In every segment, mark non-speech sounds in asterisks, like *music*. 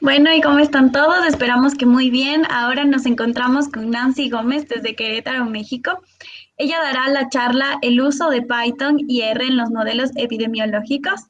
Bueno, ¿y cómo están todos? Esperamos que muy bien. Ahora nos encontramos con Nancy Gómez desde Querétaro, México. Ella dará la charla El uso de Python y R en los modelos epidemiológicos,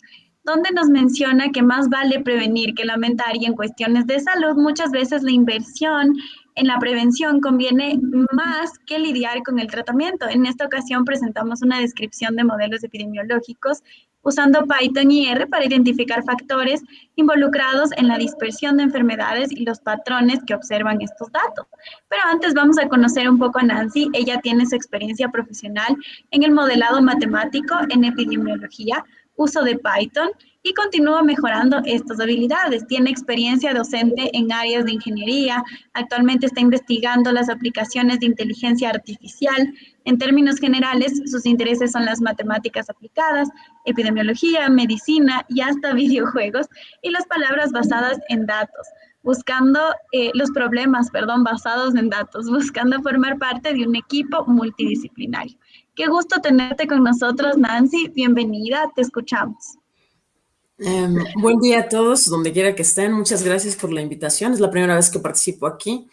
donde nos menciona que más vale prevenir que lamentar y en cuestiones de salud muchas veces la inversión en la prevención conviene más que lidiar con el tratamiento. En esta ocasión presentamos una descripción de modelos epidemiológicos usando Python y R para identificar factores involucrados en la dispersión de enfermedades y los patrones que observan estos datos. Pero antes vamos a conocer un poco a Nancy. Ella tiene su experiencia profesional en el modelado matemático en epidemiología, uso de Python y continúa mejorando estas habilidades. Tiene experiencia docente en áreas de ingeniería, actualmente está investigando las aplicaciones de inteligencia artificial. En términos generales, sus intereses son las matemáticas aplicadas, epidemiología, medicina y hasta *laughs* videojuegos y las palabras basadas en datos buscando eh, los problemas, perdón, basados en datos, *laughs* buscando formar parte de un equipo multidisciplinario. Qué gusto tenerte con nosotros, Nancy. Bienvenida, te escuchamos. Em, buen día a todos, donde quiera que estén. Muchas gracias por la invitación. Es la primera vez que participo aquí.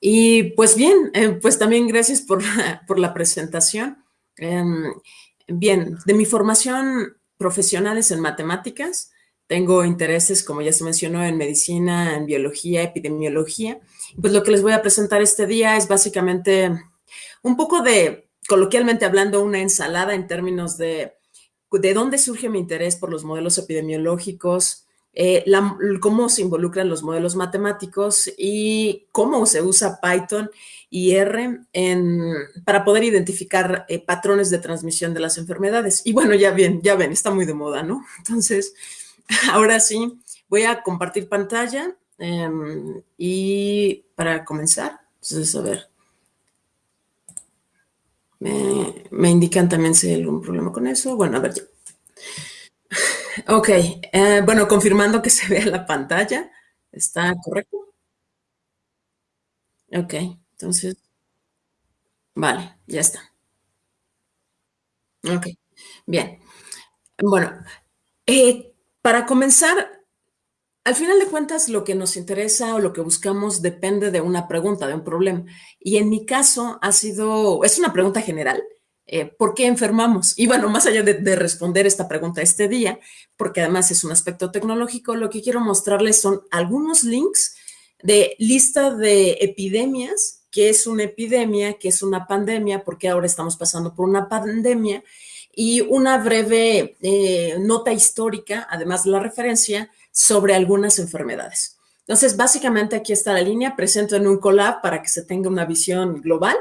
Y pues bien, eh, pues también gracias por, *laughs* por la presentación. Em, bien, de mi formación profesional es en matemáticas. Tengo intereses, como ya se mencionó, en medicina, en biología, epidemiología. Pues lo que les voy a presentar este día es básicamente un poco de, coloquialmente hablando, una ensalada en términos de de dónde surge mi interés por los modelos epidemiológicos, eh, cómo se involucran los modelos matemáticos y cómo se usa Python y R para poder identificar eh, patrones de transmisión de las enfermedades. Y bueno, ya bien, ya ven, está muy de moda, ¿no? *laughs* Entonces, *laughs* ahora sí, voy a compartir pantalla em, y para comenzar, entonces, a ver. Me, indican también si hay algún problema con eso. Bueno, a ver. Ya. Ok, eh, bueno, confirmando que *laughs* se vea la pantalla. ¿Está correcto? Ok, entonces. Vale, ya está. Ok, bien. Bueno, eh, para comenzar, al final de cuentas, lo que nos interesa o lo que buscamos depende de una pregunta, de un problema. Y en mi caso ha sido, es una pregunta general, eh, ¿por qué enfermamos? Y bueno, más allá de, responder esta pregunta este día, porque además es un aspecto tecnológico, lo que quiero mostrarles son algunos links de lista de epidemias, qué es una epidemia, qué es una pandemia, porque ahora estamos pasando por una pandemia, y una breve eh, nota histórica, además de la referencia, sobre algunas enfermedades. Entonces, básicamente aquí está la línea, presento en un collab para que se tenga una visión global.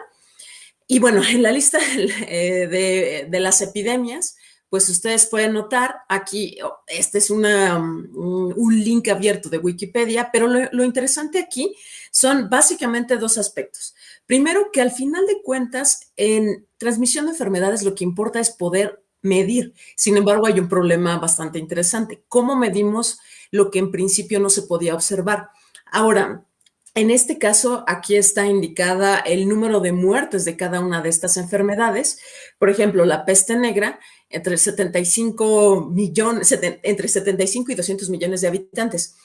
Y bueno, en la lista eh, de, las epidemias, pues ustedes pueden notar aquí, oh, este es una, un link abierto de Wikipedia, pero lo, lo interesante aquí son básicamente dos aspectos. Primero, que al final de cuentas, en transmisión de enfermedades lo que importa es poder medir. Sin embargo, hay un problema bastante interesante. ¿Cómo medimos lo que en principio no se podía observar. Ahora, en este caso, aquí está indicada el número de muertes de cada una de estas enfermedades. Por ejemplo, la peste negra, entre 75 millones, entre 75 y 200 millones de habitantes.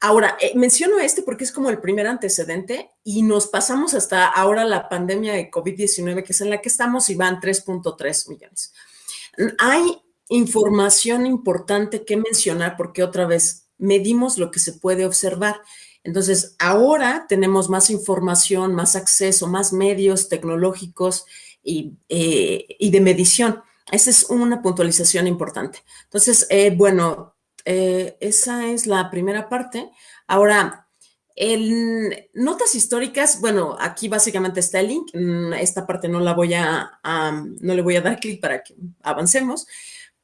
Ahora, eh, menciono este porque es como el primer antecedente y nos pasamos hasta ahora la pandemia de COVID-19, que es en la que estamos, y van 3.3 millones. Hay información importante que mencionar porque otra vez medimos lo que se puede observar. Entonces, ahora tenemos más información, más acceso, más medios tecnológicos y, eh, de medición. Esa es una puntualización importante. Entonces, eh, bueno, eh, esa es la primera parte. Ahora, en notas históricas, bueno, aquí básicamente está el link. Mm, esta parte no la voy a, no le voy a dar clic para que avancemos.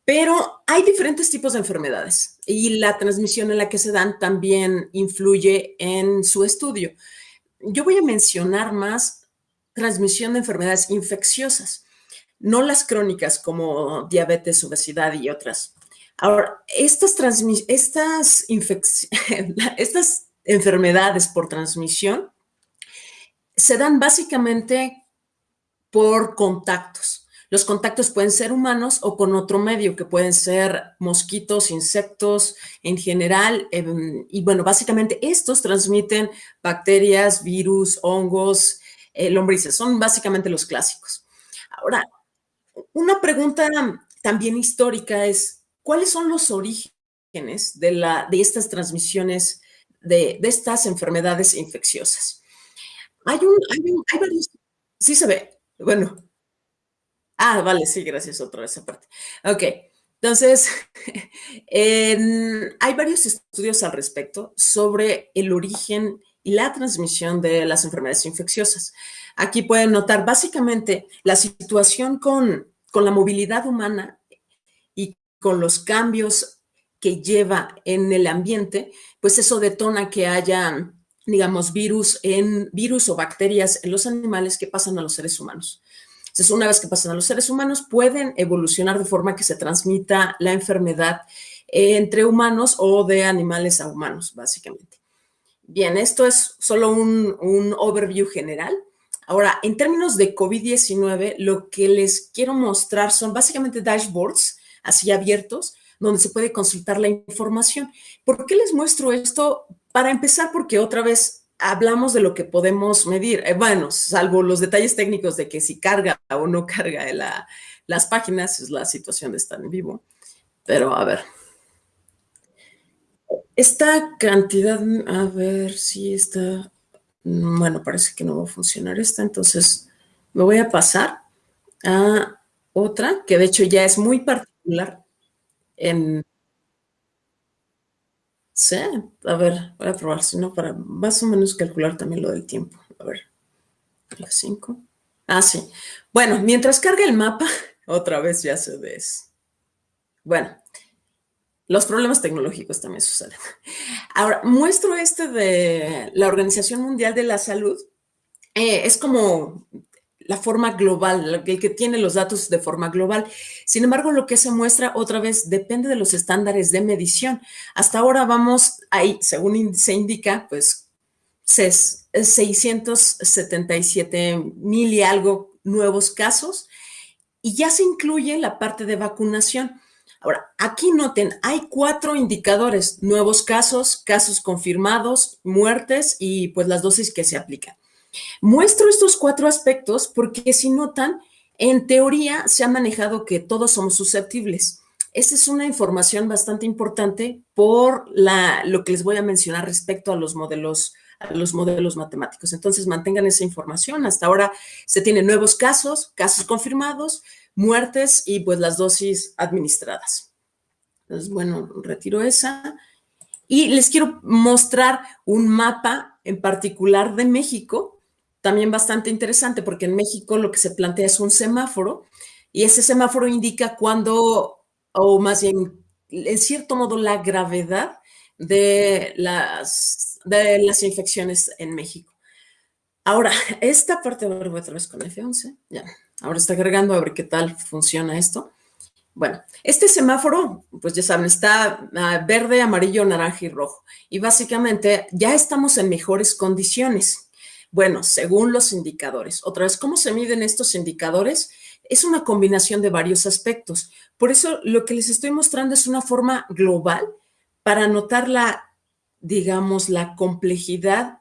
Pero hay diferentes tipos de enfermedades y la transmisión en la que se dan también influye en su estudio. Yo voy a mencionar más transmisión de enfermedades infecciosas, no las crónicas como diabetes, obesidad y otras. Ahora, estas, estas, *laughs* estas enfermedades por transmisión se dan básicamente por contactos. Los contactos pueden ser humanos o con otro medio, que pueden ser mosquitos, insectos en general. Em, y bueno, básicamente estos transmiten bacterias, virus, hongos, eh, lombrices. Son básicamente los clásicos. Ahora, una pregunta también histórica es, ¿cuáles son los orígenes de, la, de estas transmisiones, de, de estas enfermedades infecciosas? Hay, un, hay, un, hay varios, sí se ve, bueno, Ah, vale, sí, gracias otra vez aparte. Ok, entonces, *laughs* hay varios estudios al respecto sobre el origen y la transmisión de las enfermedades infecciosas. Aquí pueden notar básicamente la situación con, con la movilidad humana y con los cambios que lleva en el ambiente, pues eso detona que haya, digamos, virus, en, virus o bacterias en los animales que pasan a los seres humanos. Entonces, una vez que pasan a los seres humanos, pueden evolucionar de forma que se transmita la enfermedad entre humanos o de animales a humanos, básicamente. Bien, esto es solo un, un overview general. Ahora, en términos de COVID-19, lo que les quiero mostrar son básicamente dashboards así abiertos, donde se puede consultar la información. ¿Por qué les muestro esto? Para empezar, porque otra vez hablamos de lo que podemos medir. Eh, bueno, salvo los detalles técnicos de que si carga o no carga la, las páginas, es la situación de estar en vivo. Pero a ver. Esta cantidad, a ver si está, bueno, parece que no va a funcionar esta, entonces me voy a pasar a otra, que de hecho ya es muy particular en, Sí, a ver, voy a probar, si no, para más o menos calcular también lo del tiempo. A ver, las 5. Ah, sí. Bueno, mientras carga el mapa, *laughs* otra vez ya se ves. Bueno, los problemas tecnológicos también suceden. Ahora, muestro este de la Organización Mundial de la Salud. Eh, es como la forma global, el que tiene los datos de forma global. Sin embargo, lo que se muestra otra vez depende de los estándares de medición. Hasta ahora vamos ahí, según se indica, pues 677 mil y algo nuevos casos y ya se incluye la parte de vacunación. Ahora, aquí noten, hay cuatro indicadores, nuevos casos, casos confirmados, muertes y pues las dosis que se aplican. Muestro estos cuatro aspectos porque si notan, en teoría se ha manejado que todos somos susceptibles. Esa es una información bastante importante por lo que les voy a mencionar respecto a los modelos los modelos matemáticos. Entonces, mantengan esa información. Hasta ahora se tienen nuevos casos, casos confirmados, muertes y pues las dosis administradas. Entonces, bueno, retiro esa. Y les quiero mostrar un mapa en particular de México también bastante interesante porque en México lo que se plantea es un semáforo y ese semáforo indica cuando, o más bien, en cierto modo, la gravedad de las, de las infecciones en México. Ahora, *laughs* esta parte, a ver, voy otra vez con F11, ya, ahora está agregando a ver qué tal funciona esto. Bueno, este semáforo, pues ya saben, está ah, verde, amarillo, naranja y rojo. Y básicamente ya estamos en mejores condiciones. Bueno, según los indicadores. Otra vez, ¿cómo se miden estos indicadores? Es una combinación de varios aspectos. Por eso lo que les estoy mostrando es una forma global para notar la, digamos, la complejidad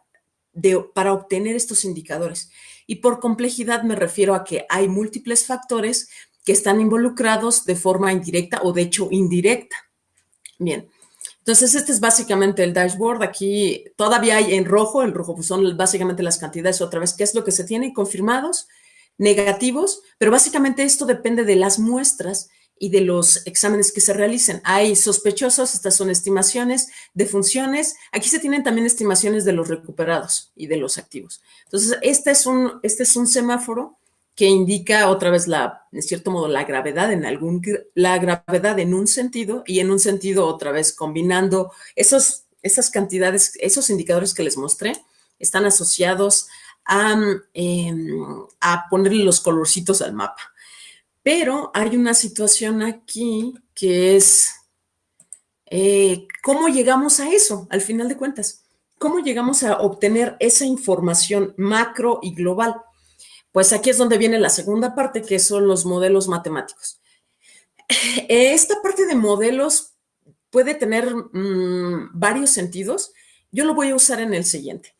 de, para obtener estos indicadores. Y por complejidad me refiero a que hay múltiples factores que están involucrados de forma indirecta o de hecho indirecta. Bien, entonces, este es básicamente el dashboard. Aquí todavía hay en rojo, el rojo pues son básicamente las cantidades otra vez, qué es lo que se tiene confirmados, negativos, pero básicamente esto depende de las muestras y de los exámenes que se realicen. Hay sospechosos, estas son estimaciones de funciones. Aquí se tienen también estimaciones de los recuperados y de los activos. Entonces, este es un, este es un semáforo que indica otra vez la, en cierto modo, la gravedad en algún, la gravedad en un sentido y en un sentido otra vez combinando esos, esas cantidades, esos indicadores que les mostré, están asociados a, em, a ponerle los colorcitos al mapa. Pero hay una situación aquí que es eh, cómo llegamos a eso, al final de cuentas. ¿Cómo llegamos a obtener esa información macro y global? Pues aquí es donde viene la segunda parte, que son los modelos matemáticos. Esta parte de modelos puede tener mm, varios sentidos. Yo lo voy a usar en el siguiente.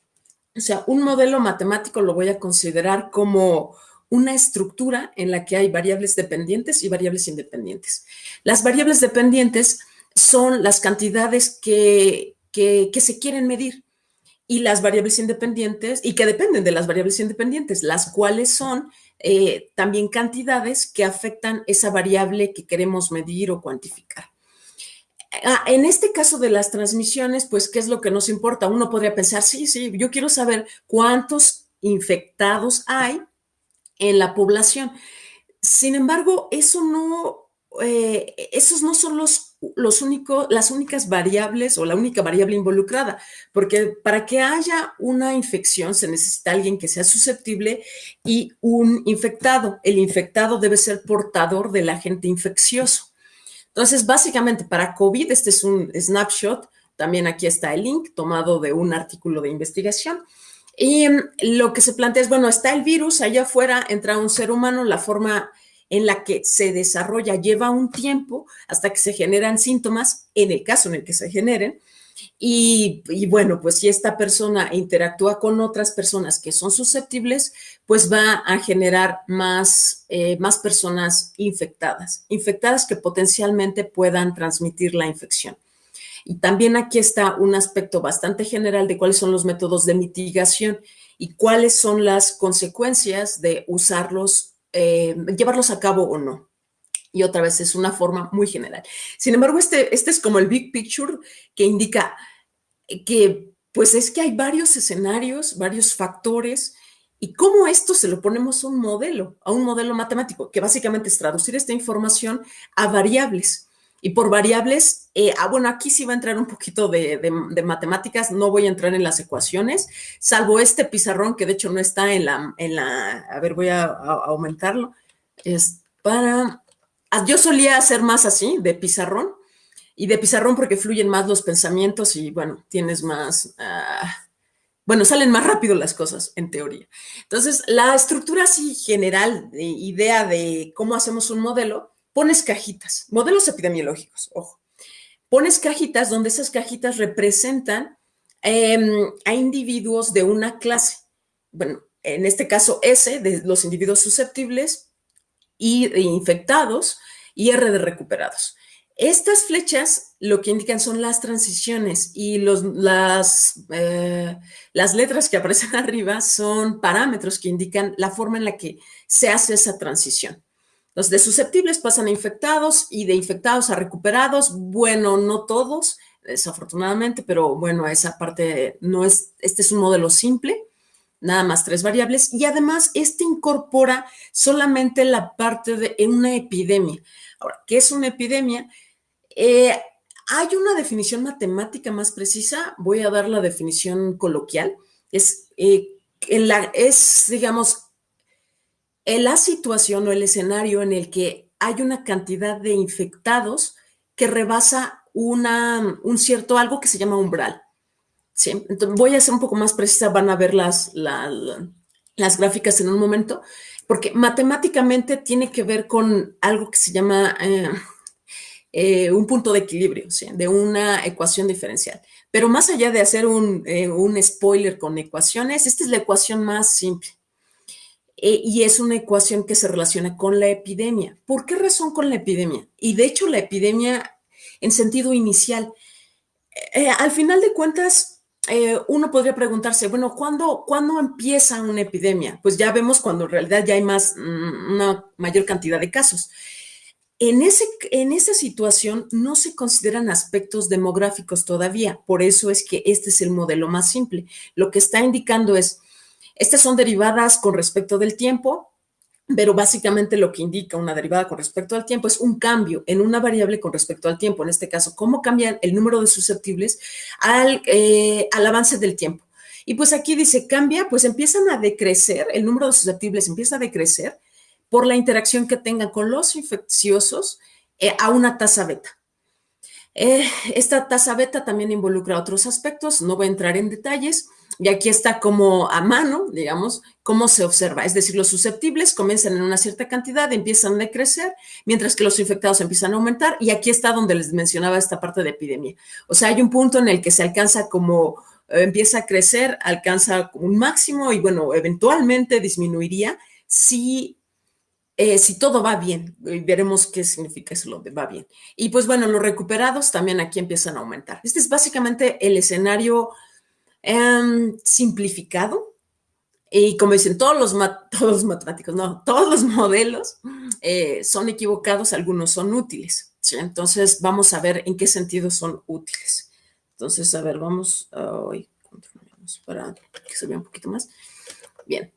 O sea, un modelo matemático lo voy a considerar como una estructura en la que hay variables dependientes y variables independientes. Las variables dependientes son las cantidades que, que, se quieren medir y las variables independientes, y que dependen de las variables independientes, las cuales son eh, también cantidades que afectan esa variable que queremos medir o cuantificar. Ah, en este caso de las transmisiones, pues, ¿qué es lo que nos importa? Uno podría pensar, sí, sí, yo quiero saber cuántos infectados hay en la población. Sin embargo, eso no, eh, esos no son los, los únicos, las únicas variables o la única variable involucrada, porque para que haya una infección se necesita alguien que sea susceptible y un infectado. El infectado debe ser portador del agente infeccioso. Entonces, básicamente para COVID, este es un snapshot, también aquí está el link tomado de un artículo de investigación. Y mm, lo que se plantea es, bueno, está el virus, allá afuera entra un ser humano, la forma en la que se desarrolla lleva un tiempo hasta que se generan síntomas, en el caso en el que se generen, y, bueno, pues si esta persona interactúa con otras personas que son susceptibles, pues va a generar más, eh, más personas infectadas, infectadas que potencialmente puedan transmitir la infección. Y también aquí está un aspecto bastante general de cuáles son los métodos de mitigación y cuáles son las consecuencias de usarlos, eh, llevarlos a cabo o no y otra vez es una forma muy general. Sin embargo, este, este es como el big picture que indica que pues es que hay varios escenarios, varios factores y cómo esto se lo ponemos a un modelo, a un modelo matemático, que básicamente es traducir esta información a variables. Y por variables, eh, ah, bueno, aquí sí va a entrar un poquito de, matemáticas, no voy a entrar en las ecuaciones, salvo este pizarrón que de hecho no está en la, en la a ver, voy a aumentarlo, es para Ah, yo solía hacer más así, de pizarrón, y de pizarrón porque fluyen más los pensamientos y bueno, tienes más, ah, bueno, salen más rápido las cosas, en teoría. Entonces, la estructura así general, de idea de cómo hacemos un modelo, pones cajitas, modelos epidemiológicos, ojo. Pones cajitas donde esas cajitas representan em, a individuos de una clase. Bueno, en este caso S, de los individuos susceptibles, y infectados y R de recuperados. Estas flechas lo que indican son las transiciones y los, las, eh, las letras que aparecen *laughs* arriba son parámetros que indican la forma en la que se hace esa transición. Los de susceptibles pasan a infectados y de infectados a recuperados. Bueno, no todos, desafortunadamente, pero bueno, esa parte no es, este es un modelo simple nada más tres variables, y además este incorpora solamente la parte de una epidemia. Ahora, ¿qué es una epidemia? Eh, hay una definición matemática más precisa, voy a dar la definición coloquial, es, eh, en la, es digamos, la situación o el escenario en el que hay una cantidad de infectados que rebasa una, un cierto algo que se llama umbral. Sí, entonces voy a ser un poco más precisa, van a ver las, las gráficas en un momento, porque matemáticamente tiene que ver con algo que se llama eh, eh, un punto de equilibrio, de una ecuación diferencial. Pero más allá de hacer un, eh, un spoiler con ecuaciones, esta es la ecuación más simple. Y es una ecuación que se relaciona con la epidemia. ¿Por qué razón con la epidemia? Y de hecho la epidemia en sentido inicial, al final de cuentas, eh, uno podría preguntarse, bueno, ¿cuándo, ¿cuándo empieza una epidemia? Pues ya vemos cuando en realidad ya hay más, mm, una mayor cantidad de casos. En, ese, en esa situación no se consideran aspectos demográficos todavía, por eso es que este es el modelo más simple. Lo que está indicando es, estas son derivadas con respecto del tiempo, pero básicamente lo que indica una derivada con respecto al tiempo es un cambio en una variable con respecto al tiempo. En este caso, cómo cambian el número de susceptibles al, eh, avance del tiempo. Y pues aquí dice, cambia, pues empiezan a decrecer, el número de susceptibles empieza a decrecer por la interacción que tengan con los infecciosos eh, a una tasa beta. Eh, esta tasa beta también involucra otros aspectos, no voy a entrar en detalles, Y aquí está como a mano, digamos, cómo se observa. Es decir, los susceptibles comienzan en una cierta cantidad, empiezan a decrecer, mientras que los infectados empiezan a aumentar. Y aquí está donde les mencionaba esta parte de epidemia. O sea, hay un punto en el que se alcanza como, eh, empieza a crecer, alcanza un máximo y bueno, eventualmente disminuiría si eh, si todo va bien, veremos qué significa eso lo de va bien. Y pues bueno, los recuperados también aquí empiezan a aumentar. Este es básicamente el escenario em, simplificado. Y como dicen todos los, *laughs* todos matemáticos, no, todos los modelos eh, son equivocados, algunos son útiles. Entonces vamos a ver en qué sentido son útiles. Entonces, a ver, vamos, hoy para que se vea un poquito más. Bien,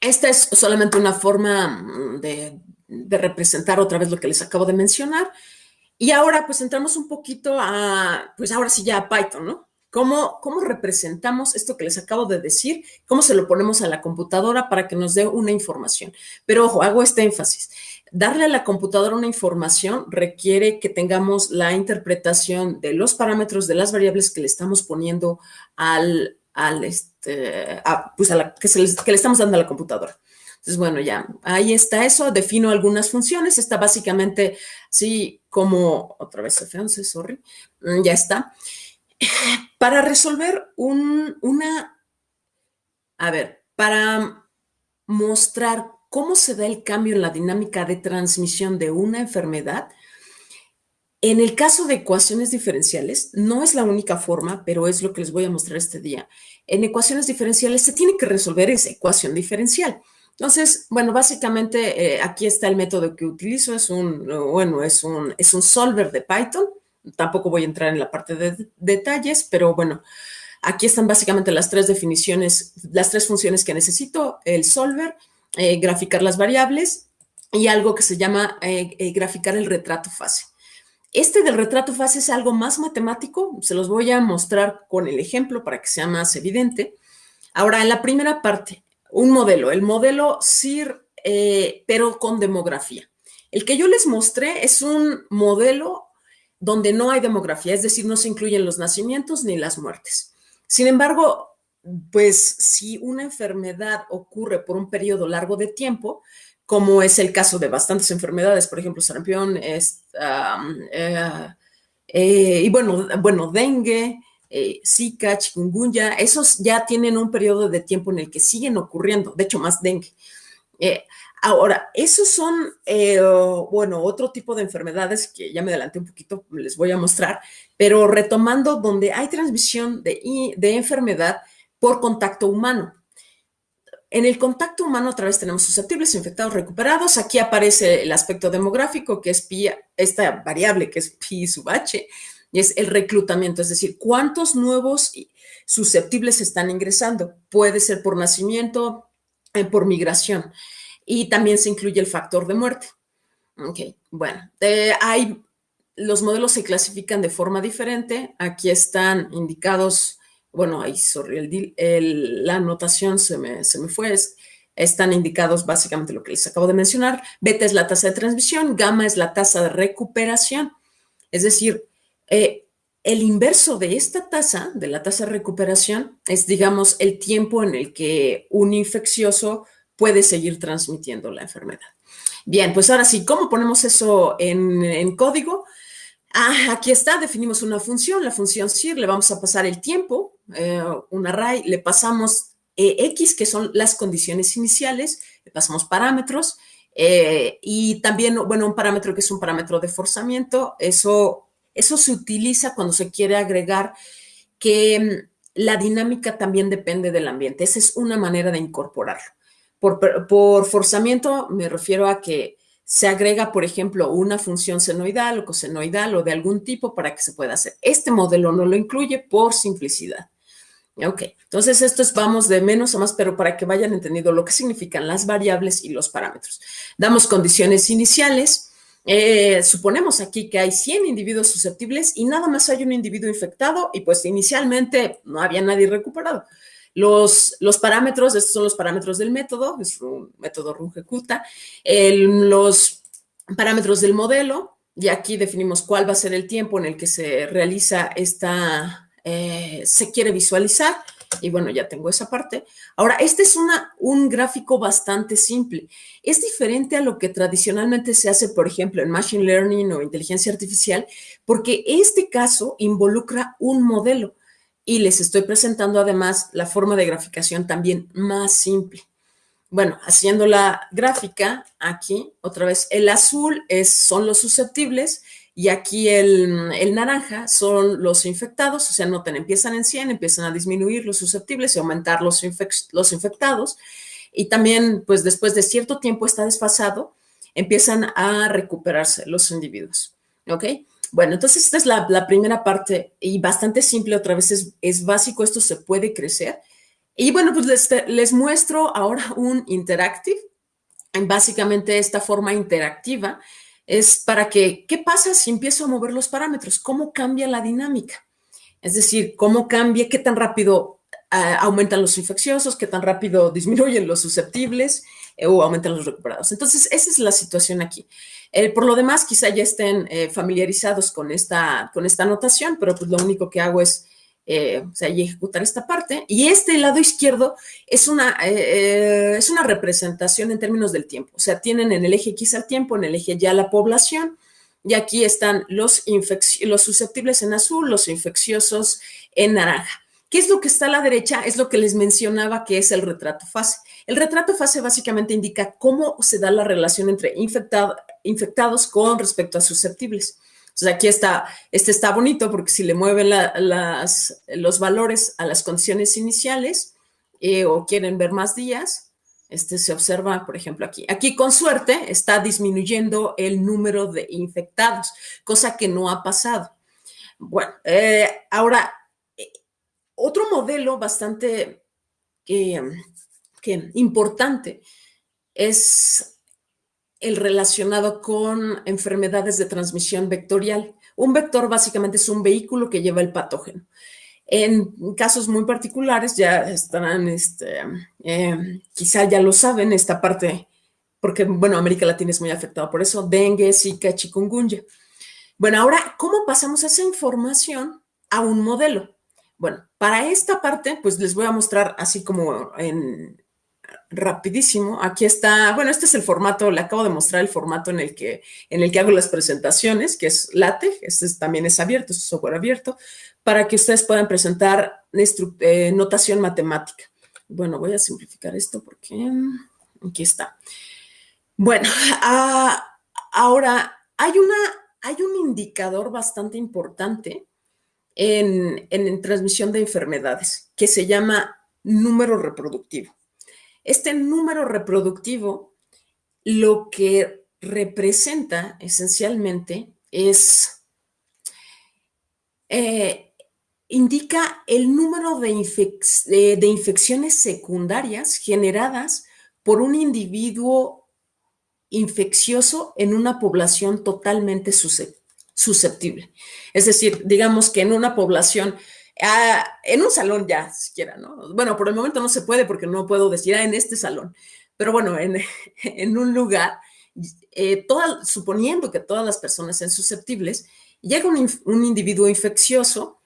esta es solamente una forma mm, de, representar otra vez lo que les acabo de mencionar. Y ahora pues entramos un poquito a, pues ahora sí ya a Python, ¿no? ¿Cómo, ¿Cómo representamos esto que les acabo de decir? ¿Cómo se lo ponemos a la computadora para que nos dé una información? Pero ojo, hago este énfasis. Darle a la computadora una información requiere que tengamos la interpretación de los parámetros de las variables que le estamos poniendo al, al este, pues a que, se que le estamos dando a la computadora. Entonces, bueno, ya, ahí está eso, defino algunas funciones, está básicamente así como, otra vez F11, sorry, mm, ya está. Para resolver un, una, a ver, para mostrar cómo se da el cambio en la dinámica de transmisión de una enfermedad, en el caso de ecuaciones diferenciales, no es la única forma, pero es lo que les voy a mostrar este día. En ecuaciones diferenciales se tiene que resolver esa ecuación diferencial. Entonces, bueno, básicamente eh, aquí está el método que utilizo, es un, bueno, es un, es un solver de Python. Tampoco voy a entrar en la parte de detalles, pero bueno, aquí están básicamente las tres definiciones, las tres funciones que necesito, el solver, eh, graficar las variables y algo que se llama eh, graficar el retrato fase. Este del retrato fase es algo más matemático, se los voy a mostrar con el ejemplo para que sea más evidente. Ahora, en la primera parte, un modelo, el modelo eh, pero con demografía. El que yo les mostré es un modelo donde no hay demografía, es decir, no se incluyen los nacimientos ni las muertes. Sin embargo, pues si una enfermedad ocurre por un periodo largo de tiempo, como es el caso de bastantes enfermedades, por ejemplo, sarampión, es, eh, eh, y bueno, bueno, dengue, eh, Zika, chikungunya, esos ya tienen un periodo de tiempo en el que siguen ocurriendo, de hecho, más dengue. Ahora, esos son, bueno, otro tipo de enfermedades que ya me adelanté un poquito, les voy a mostrar, pero retomando donde hay transmisión de, de enfermedad por contacto humano. En el contacto humano otra vez tenemos susceptibles, infectados, recuperados. Aquí aparece el aspecto demográfico, que es pi, esta variable que es pi sub h, y es el reclutamiento, es decir, cuántos nuevos susceptibles están ingresando. Puede ser por nacimiento, eh, por migración. Y también se incluye el factor de muerte. Ok, bueno, eh, hay, los modelos se clasifican de forma diferente. Aquí están indicados bueno, ahí, sorry, la anotación se me, se me fue, están indicados básicamente lo que les acabo de mencionar. Beta es la tasa de transmisión, gamma es la tasa de recuperación. Es decir, eh, el inverso de esta tasa, de la tasa de recuperación, es, digamos, el tiempo en el que un infeccioso puede seguir transmitiendo la enfermedad. Bien, pues ahora sí, ¿cómo ponemos eso en, código? Ah, aquí está, definimos una función, la función CIR, le vamos a pasar el tiempo, eh, un array, le pasamos eh, X, que son las condiciones iniciales, le pasamos parámetros, eh, y también, bueno, un parámetro que es un parámetro de forzamiento, eso, eso se utiliza cuando se quiere agregar que mm, la dinámica también depende del ambiente. Esa es una manera de incorporarlo. Por forzamiento me refiero a que se agrega, por ejemplo, una función senoidal o cosenoidal o de algún tipo para que se pueda hacer. Este modelo no lo incluye por simplicidad. Ok, entonces esto es, vamos de menos a más, pero para que vayan entendiendo lo que significan las variables y los parámetros. Damos condiciones iniciales. Eh, suponemos aquí que hay 100 individuos susceptibles y nada más hay un individuo infectado y pues inicialmente no había nadie recuperado. Los, los parámetros, estos son los parámetros del método, es un método Runge-Kutta. Los parámetros del modelo, y aquí definimos cuál va a ser el tiempo en el que se realiza esta, eh, se quiere visualizar. Y bueno, ya tengo esa parte. Ahora, este es una, un gráfico bastante simple. Es diferente a lo que tradicionalmente se hace, por ejemplo, en Machine Learning o inteligencia artificial, porque este caso involucra un modelo. Y les estoy presentando además la forma de graficación también más simple. Bueno, haciendo la gráfica aquí, otra vez, el azul es, son los susceptibles y aquí el, naranja son los infectados, o sea, noten, empiezan en 100, empiezan a disminuir los susceptibles y aumentar los, los infectados. Y también, pues después de cierto tiempo está desfasado, empiezan a recuperarse los individuos. ¿Ok? Bueno, entonces esta es la, primera parte y bastante simple, otra vez es, es, básico, esto se puede crecer. Y bueno, pues les, les muestro ahora *laughs* un interactive, básicamente esta forma interactiva es para que, ¿qué pasa si empiezo a mover los parámetros? ¿Cómo cambia la dinámica? Es decir, ¿cómo cambia? ¿Qué tan rápido ah, aumentan los infecciosos? ¿Qué tan rápido *laughs* disminuyen los susceptibles? Eh, o aumentan los recuperados. Entonces, esa es la situación aquí. Eh, por lo demás, quizá ya estén eh, familiarizados con esta, con esta notación, pero pues lo único que hago es eh, o sea, ejecutar esta parte. Y este lado izquierdo es una, es una representación en términos del tiempo. O sea, tienen en el eje X al tiempo, en el eje Y la población, y aquí están los, los susceptibles en azul, los infecciosos en naranja. ¿Qué es lo que está a la derecha? Es lo que les mencionaba que es el retrato fase. El retrato fase básicamente indica cómo se da la relación entre infectados con respecto a susceptibles. Entonces aquí está, este está bonito porque si le mueven las, los valores a las condiciones iniciales eh, o quieren ver más días, este se observa, por ejemplo, aquí. Aquí, con suerte, está disminuyendo el número de infectados, cosa que no ha pasado. Bueno, eh, ahora, otro modelo bastante importante es el relacionado con enfermedades de transmisión vectorial. Un vector básicamente es un vehículo que lleva el patógeno. En casos muy particulares ya estarán, este, eh, quizá ya lo saben, esta parte, porque, bueno, América Latina es muy afectada por eso, dengue, zika, chikungunya. Bueno, ahora, ¿cómo pasamos esa información a un modelo? Bueno, para esta parte, pues les voy a mostrar así como en, rapidísimo. Aquí está, bueno, este es el formato, le acabo de mostrar el formato en el que, en el que hago las presentaciones, que es LaTeX, este también es abierto, es software abierto, para que ustedes puedan presentar eh, notación matemática. Bueno, voy a simplificar esto porque aquí está. Bueno, *laughs* ah, ahora hay, una, hay un indicador bastante importante en, transmisión de enfermedades que se llama número reproductivo. Este número reproductivo lo que representa esencialmente es, eh, indica el número de, infecciones secundarias generadas por un individuo infeccioso en una población totalmente susceptible. Es decir, digamos que en una población Ah, en un salón ya, siquiera, ¿no? Bueno, por el momento no se puede porque no puedo decir, ah, en este salón, pero bueno, en, *laughs* en un lugar, eh, suponiendo que todas las personas sean susceptibles, llega un, un individuo infeccioso,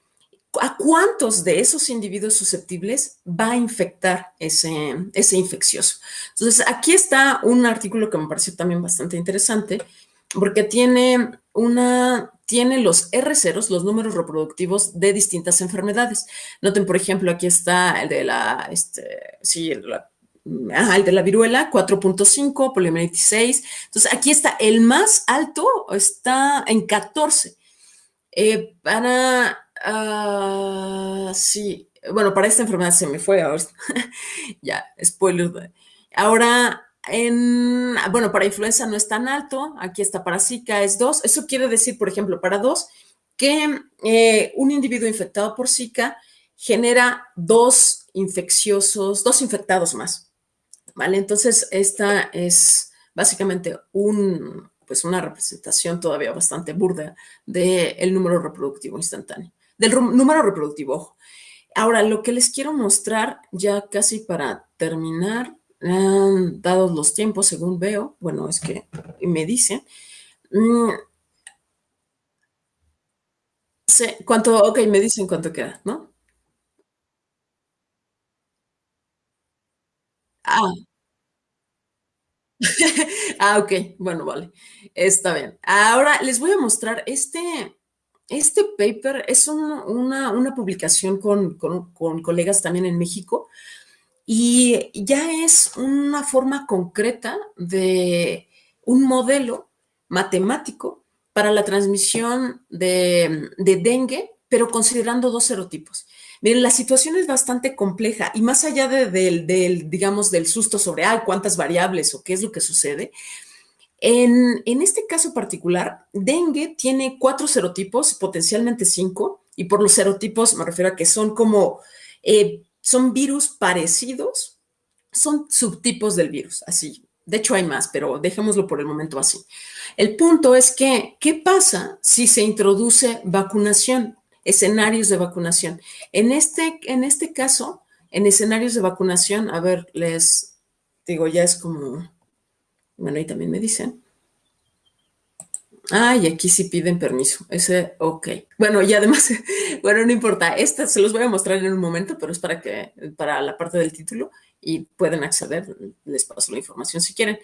¿a cuántos de esos individuos susceptibles va a infectar ese, ese infeccioso? Entonces, aquí está un artículo que me pareció también bastante interesante, porque tiene una tiene los R0, los números reproductivos de distintas enfermedades. Noten, por ejemplo, aquí está el de la, este, sí, el de la, viruela, 4.5, poliomielitis 6. Entonces, aquí está el más alto, está en 14. Eh, para, uh, sí, bueno, para esta enfermedad se me fue ahora. *laughs* ya, spoiler. Ahora, en, bueno, para influenza no es tan alto, aquí está para Zika, es 2. Eso quiere decir, por ejemplo, para 2, que eh, un individuo infectado por Zika genera dos infecciosos, dos infectados más. ¿Vale? Entonces, esta es básicamente pues una representación todavía bastante burda del número reproductivo instantáneo, del número reproductivo, ojo. Ahora, lo que les quiero mostrar ya casi para terminar dados los tiempos, según veo, bueno, es que me dicen, mm, ¿cuánto? Ok, me dicen cuánto queda, ¿no? Ah. *laughs* ah, ok, bueno, vale, está bien. Ahora les voy a mostrar este, este paper, es una, una, publicación con, con, con colegas también en México y ya es una forma concreta de un modelo matemático para la transmisión de, dengue, pero considerando dos serotipos. Miren, la situación es bastante compleja y más allá del, digamos, del susto sobre, ah, cuántas variables o qué es lo que sucede, en, este caso particular, dengue tiene cuatro serotipos, potencialmente cinco, y por los serotipos me refiero a que son como eh, son virus parecidos, son subtipos del virus, así. De hecho hay más, pero dejémoslo por el momento así. El punto es que, ¿qué pasa si se introduce vacunación? Escenarios de vacunación. En este, en este caso, en escenarios de vacunación, a ver, les digo, ya es como, bueno, ahí también me dicen, Ah, y aquí sí piden permiso. Ese, ok. Bueno, y además, *laughs* bueno, no importa. Esta se los voy a mostrar en un momento, pero es para que, para la parte del título y pueden acceder. Les paso la información si quieren.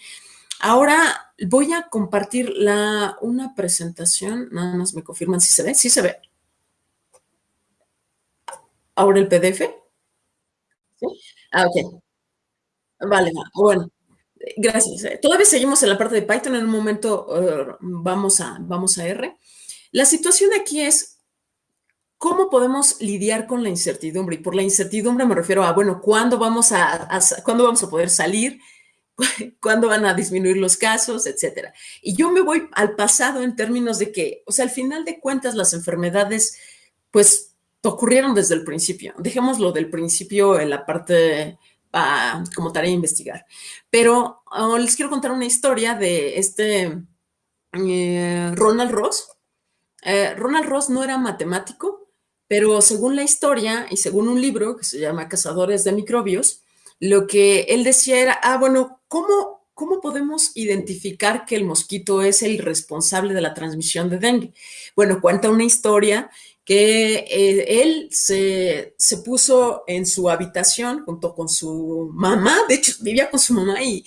Ahora voy a compartir la, una presentación. Nada más me confirman si se ve. Sí se ve. Ahora el PDF. ¿Sí? Ah, ok. Vale, bueno. Gracias. Todavía seguimos en la parte de Python. En un momento eh, vamos, a, vamos a R. La situación aquí es cómo podemos lidiar con la incertidumbre. Y por la incertidumbre me refiero a, bueno, ¿cuándo vamos a, ¿cuándo vamos a poder salir? *laughs* ¿Cuándo van a disminuir los casos? Etcétera. Y yo me voy al pasado en términos de que, o sea, al final de cuentas, las enfermedades, pues, ocurrieron desde el principio. Dejémoslo del principio en la parte como tarea de investigar. Pero oh, les quiero contar una historia de este eh, Ronald Ross. Eh, Ronald Ross no era matemático, pero según la historia y según un libro que se llama Cazadores de Microbios, lo que él decía era, ah, bueno, ¿cómo, ¿cómo podemos identificar que el mosquito es el responsable de la transmisión de dengue? Bueno, cuenta una historia que eh, él se, puso en su habitación junto con su mamá, de hecho vivía con su mamá y,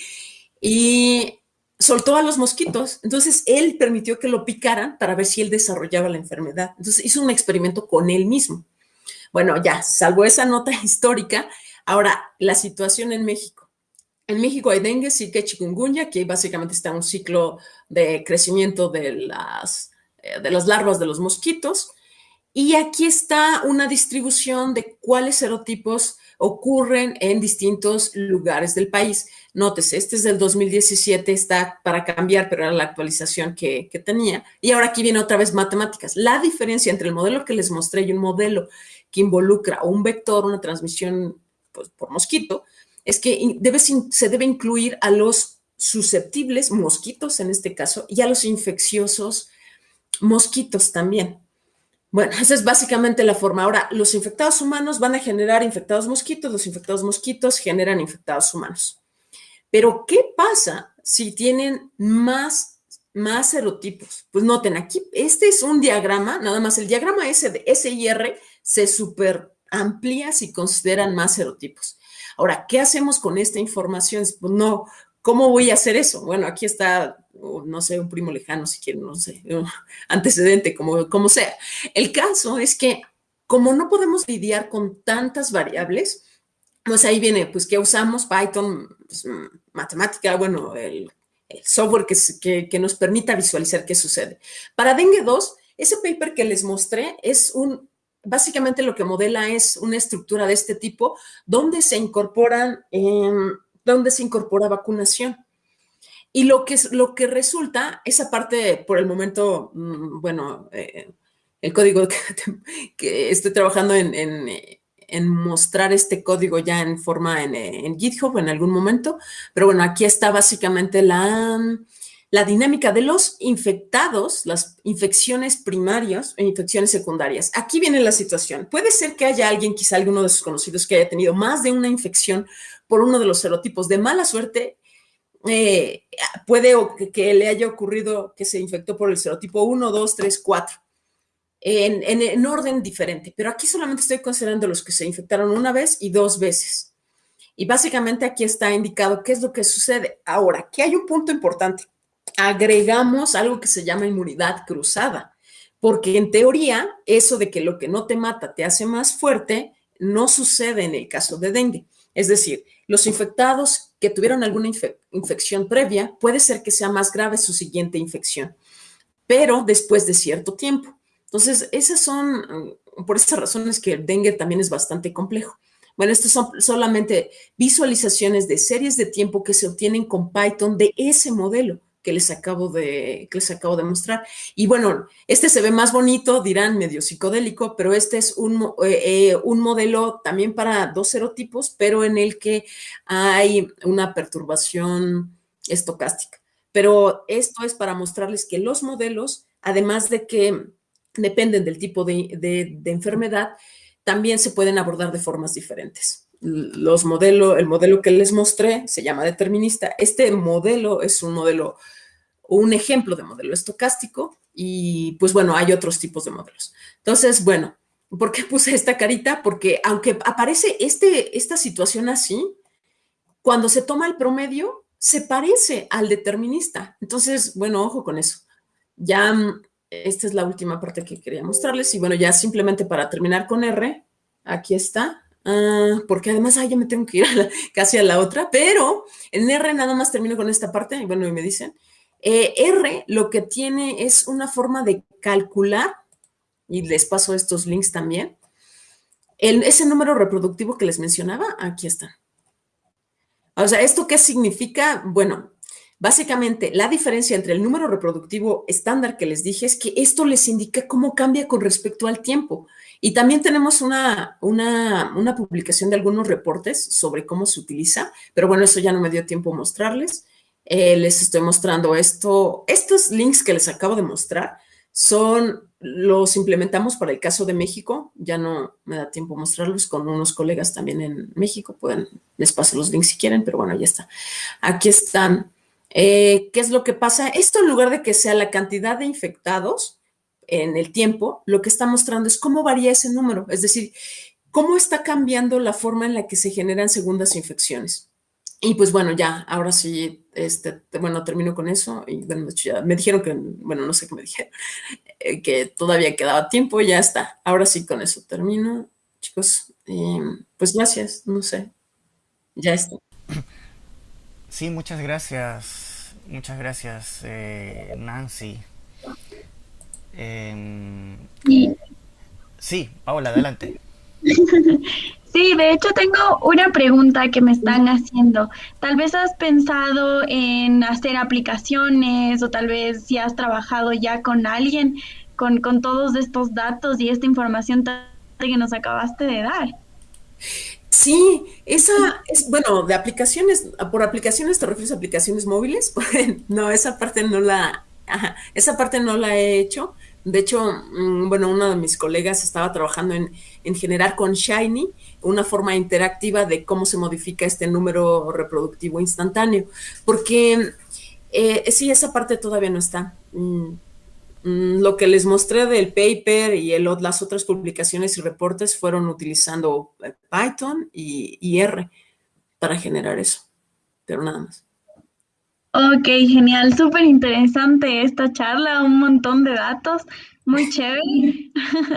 y soltó a los mosquitos. Entonces él permitió que lo picaran para ver si él desarrollaba la enfermedad. Entonces hizo un experimento con él mismo. Bueno, ya, salvo esa nota *laughs* histórica, ahora la situación en México. En México hay dengue, que chikungunya, que básicamente está un ciclo de crecimiento de las, eh, de las larvas de los mosquitos. Y aquí está una distribución de cuáles serotipos ocurren en distintos lugares del país. Nótese, este es del 2017, está para cambiar, pero era la actualización que, tenía. Y ahora aquí viene otra vez matemáticas. La diferencia entre el modelo que les mostré y un modelo que involucra un vector, una transmisión pues, por mosquito, es que se debe incluir a los susceptibles, mosquitos en este caso, y a los infecciosos, mosquitos también. Bueno, esa es básicamente la forma. Ahora, los infectados humanos van a generar infectados mosquitos, los infectados mosquitos generan infectados humanos. Pero, ¿qué pasa si tienen más, más serotipos? Pues noten, aquí, este es un diagrama, nada más el diagrama S de S y R se super amplía si consideran más serotipos. Ahora, ¿qué hacemos con esta información? Pues no, ¿cómo voy a hacer eso? Bueno, aquí está no sé, un primo lejano, si quieren, no sé, *laughs* antecedente, como, como sea. El caso es que como no podemos lidiar con tantas variables, pues ahí viene, pues que usamos Python, pues, matemática, bueno, el, software que, nos permita visualizar qué sucede. Para Dengue 2, ese paper que les mostré es un, básicamente lo que modela es una estructura de este tipo, donde se incorporan, donde se incorpora vacunación. Y lo que, lo que resulta, esa parte, por el momento, mm, bueno, eh, el código *laughs* que, estoy trabajando en, en, mostrar este código ya en forma en, en, GitHub en algún momento, pero bueno, aquí está básicamente la, la dinámica de los infectados, las infecciones primarias e infecciones secundarias. Aquí viene la situación. Puede ser que haya alguien, quizá alguno de sus conocidos, que haya tenido más de una infección por uno de los serotipos de mala suerte eh, puede que, le haya ocurrido que se infectó por el serotipo 1, 2, 3, 4, en, en, orden diferente, pero aquí solamente estoy considerando los que se infectaron una vez y dos veces. Y básicamente aquí está indicado qué es lo que sucede. Ahora, aquí hay un punto importante. Agregamos algo que se llama inmunidad cruzada, porque en teoría eso de que lo que no te mata te hace más fuerte no sucede en el caso de dengue. Es decir, los infectados que tuvieron alguna infección previa, puede ser que sea más grave su siguiente infección, pero después de cierto tiempo. Entonces, esas son, por esas razones que el dengue también es bastante complejo. Bueno, estas son solamente visualizaciones de series de tiempo que se obtienen con Python de ese modelo que les acabo de, que les acabo de mostrar. Y bueno, este se ve más bonito, dirán medio psicodélico, pero este es un, eh, eh, un modelo también para dos serotipos, pero en el que hay una perturbación estocástica. Pero esto es para mostrarles que los modelos, además de que dependen del tipo de, de enfermedad, también se pueden abordar de formas diferentes los modelos, el modelo que les mostré se llama determinista. Este modelo es un modelo un ejemplo de modelo estocástico y pues bueno, hay otros tipos de modelos. Entonces, bueno, ¿por qué puse esta carita? Porque aunque aparece este, esta situación así, cuando se toma el promedio, se parece al determinista. Entonces, bueno, ojo con eso. Ya, mm, esta es la última parte que quería mostrarles y bueno, ya simplemente para terminar con R, aquí está. Ah, porque además, ya me tengo que ir casi a la otra, pero en R nada más termino con esta parte, y bueno, y me dicen, eh, R lo que tiene es una forma de calcular, y les paso estos links también, ese número reproductivo que les mencionaba, aquí está. O sea, ¿esto qué significa? Bueno, básicamente la diferencia entre el número reproductivo estándar que les dije es que esto les indica cómo cambia con respecto al tiempo. Y también tenemos una, una, publicación de algunos reportes sobre cómo se utiliza, pero bueno, eso ya no me dio tiempo mostrarles. Eh, les estoy mostrando esto. Estos links que les acabo de mostrar son, los implementamos para el caso de México. Ya no me da tiempo mostrarlos con unos colegas también en México. Pueden, les paso los links si quieren, pero bueno, ya está. Aquí están. Eh, ¿Qué es lo que pasa? Esto en lugar de que sea la cantidad de infectados en el tiempo, lo que está mostrando es cómo varía ese número. Es decir, cómo está cambiando la forma en la que se generan segundas infecciones. Y pues bueno, ya, ahora sí, este, bueno, termino con eso. Y bueno, ya me dijeron que, bueno, no sé qué me dijeron, *laughs* eh, que todavía quedaba tiempo, ya está. Ahora sí, con eso termino, chicos. pues gracias, no sé, ya está. *clears throat* Sí, muchas gracias, muchas gracias, eh, Nancy. Em, sí, Paola, adelante. *laughs* Sí, de hecho tengo una pregunta que me están haciendo. Tal vez has pensado en hacer aplicaciones o tal vez si has trabajado ya con alguien con, con todos estos datos y esta información que nos acabaste de dar. Sí, esa es, bueno, de aplicaciones, por aplicaciones te refieres a aplicaciones móviles, *laughs* no, esa parte no la, esa parte no la he hecho. De hecho, mm, bueno, uno de mis colegas estaba trabajando en, en generar con Shiny una forma interactiva de cómo se modifica este número reproductivo instantáneo, porque eh, sí, esa parte todavía no está. Mm, lo que les mostré del paper y las otras publicaciones y reportes fueron utilizando eh, Python y, y R para generar eso, pero nada más. Ok, genial, súper interesante esta charla, un montón de datos, muy chévere. *laughs*